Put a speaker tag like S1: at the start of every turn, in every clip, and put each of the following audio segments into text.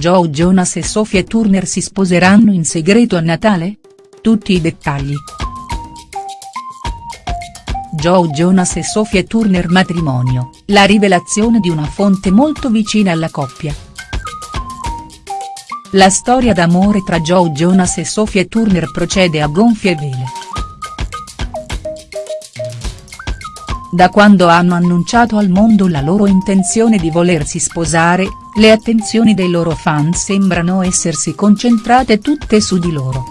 S1: Joe Jonas e Sophie Turner si sposeranno in segreto a Natale? Tutti i dettagli. Joe Jonas e Sophie Turner matrimonio, la rivelazione di una fonte molto vicina alla coppia. La storia d'amore tra Joe Jonas e Sophie Turner procede a gonfie vele. Da quando hanno annunciato al mondo la loro intenzione di volersi sposare, le attenzioni dei loro fan sembrano essersi concentrate tutte su di loro.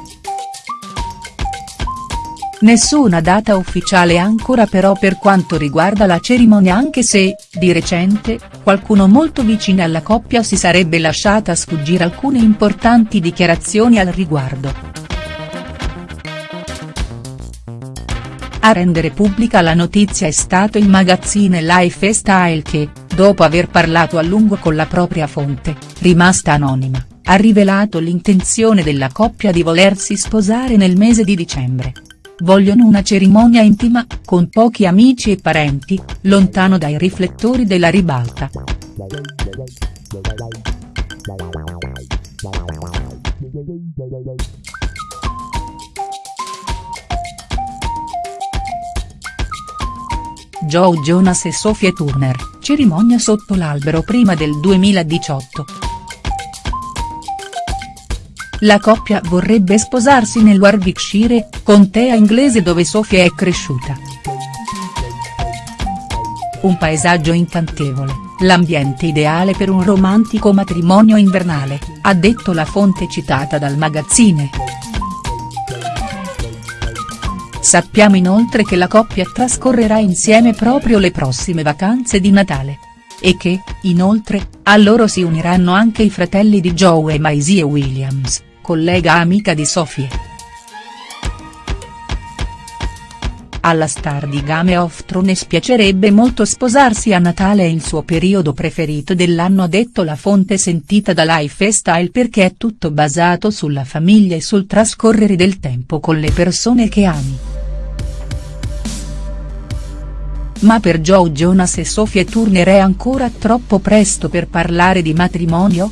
S1: Nessuna data ufficiale ancora però per quanto riguarda la cerimonia anche se, di recente, qualcuno molto vicino alla coppia si sarebbe lasciata sfuggire alcune importanti dichiarazioni al riguardo. A rendere pubblica la notizia è stato il magazzine Life Style che, dopo aver parlato a lungo con la propria fonte, rimasta anonima, ha rivelato l'intenzione della coppia di volersi sposare nel mese di dicembre. Vogliono una cerimonia intima, con pochi amici e parenti, lontano dai riflettori della ribalta. Joe Jonas e Sophie Turner, cerimonia sotto l'albero prima del 2018. La coppia vorrebbe sposarsi nel Warwickshire, contea inglese dove Sophie è cresciuta. Un paesaggio incantevole, l'ambiente ideale per un romantico matrimonio invernale, ha detto la fonte citata dal magazzine. Sappiamo inoltre che la coppia trascorrerà insieme proprio le prossime vacanze di Natale. E che, inoltre, a loro si uniranno anche i fratelli di Joe e Maisie Williams collega amica di Sophie. Alla star di Game of Thrones piacerebbe molto sposarsi a Natale il suo periodo preferito dell'anno ha detto la fonte sentita da Lifestyle perché è tutto basato sulla famiglia e sul trascorrere del tempo con le persone che ami. Ma per Joe Jonas e Sophie Turner è ancora troppo presto per parlare di matrimonio?.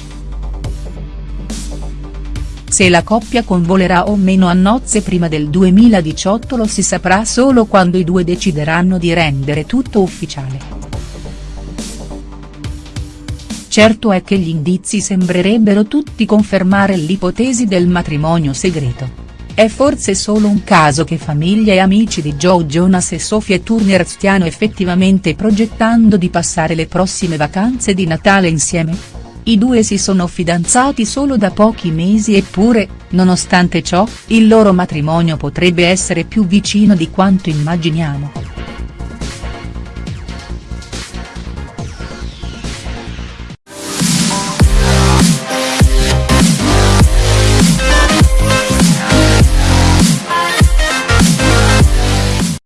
S1: Se la coppia convolerà o meno a nozze prima del 2018 lo si saprà solo quando i due decideranno di rendere tutto ufficiale. Certo è che gli indizi sembrerebbero tutti confermare l'ipotesi del matrimonio segreto. È forse solo un caso che famiglia e amici di Joe Jonas e Sophie Turner stiano effettivamente progettando di passare le prossime vacanze di Natale insieme?. I due si sono fidanzati solo da pochi mesi eppure, nonostante ciò, il loro matrimonio potrebbe essere più vicino di quanto immaginiamo.